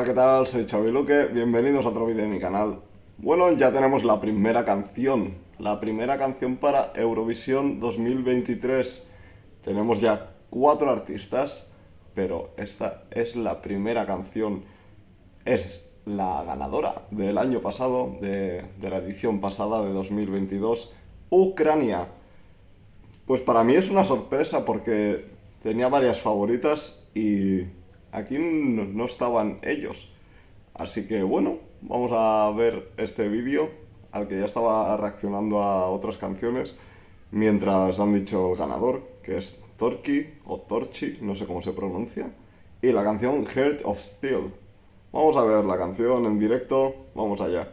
Hola, ¿qué tal? Soy Xavi bienvenidos a otro vídeo de mi canal. Bueno, ya tenemos la primera canción, la primera canción para Eurovisión 2023. Tenemos ya cuatro artistas, pero esta es la primera canción. Es la ganadora del año pasado, de la edición pasada de 2022, Ucrania. Pues para mí es una sorpresa porque tenía varias favoritas y aquí no estaban ellos. Así que bueno, vamos a ver este vídeo al que ya estaba reaccionando a otras canciones mientras han dicho el ganador, que es Torki o Torchi, no sé cómo se pronuncia, y la canción Heart of Steel. Vamos a ver la canción en directo, vamos allá.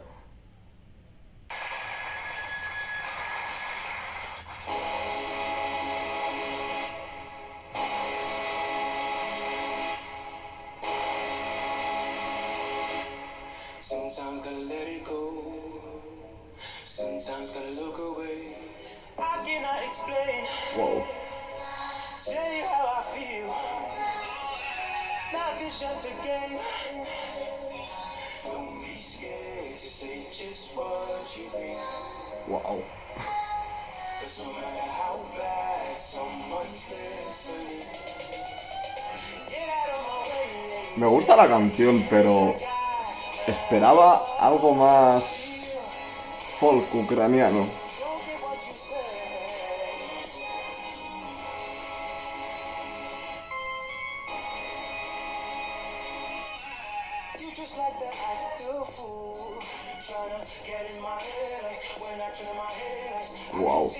Sometimes gotta let it go. Sometimes gotta look away. I cannot explain. Whoa. Tell you how I feel. Life is just a game. Don't be scared to say just what you think. Wow. Cause no matter how bad someone's listening. Me gusta la canción, pero Esperaba algo más folk ucraniano. Wow.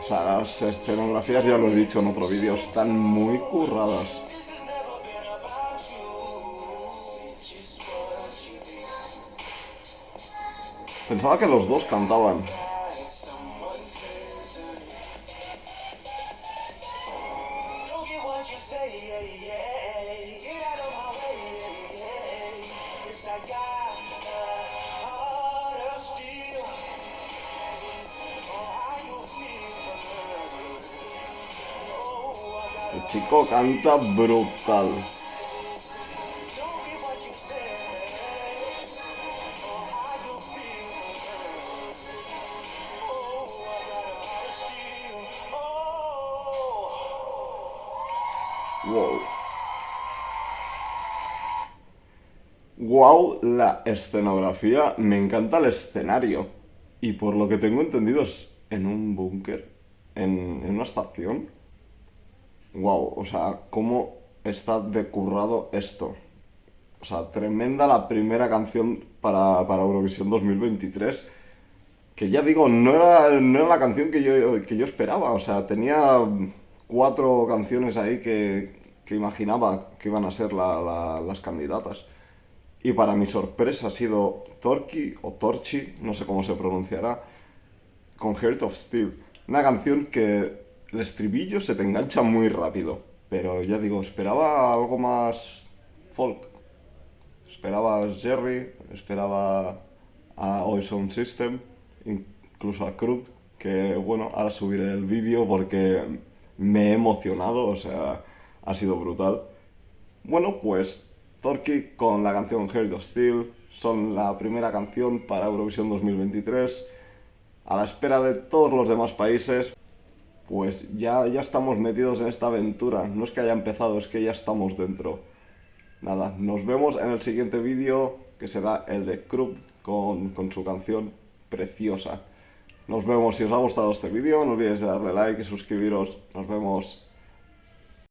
O sea, las escenografías, ya lo he dicho en otro vídeo, están muy curradas. Pensaba que los dos cantaban. El chico canta brutal. Wow. Wow, la escenografía. Me encanta el escenario. Y por lo que tengo entendido es en un búnker, en, en una estación wow, o sea, cómo está decurrado esto. O sea, tremenda la primera canción para, Eurovisión 2023. Que ya digo, no era, no era la canción que yo, que yo esperaba. O sea, tenía cuatro canciones ahí que, que imaginaba que iban a ser las candidatas. Y para mi sorpresa ha sido Torki o Torchi, no sé cómo se pronunciará, con Heart of Steel. Una canción que el estribillo se te engancha muy rápido. Pero ya digo, esperaba algo más folk. Esperaba Jerry, esperaba a Oil Sound System, incluso a Krut, que bueno, ahora subiré el vídeo porque me he emocionado, o sea, ha sido brutal. Bueno, pues Torquay con la canción Heart of Steel son la primera canción para Eurovisión 2023, a la espera de todos los demás países pues ya, ya estamos metidos en esta aventura. No es que haya empezado, es que ya estamos dentro. Nada, nos vemos en el siguiente vídeo, que será el de Krupp con, con su canción preciosa. Nos vemos, si os ha gustado este vídeo, no olvidéis de darle like y suscribiros. Nos vemos.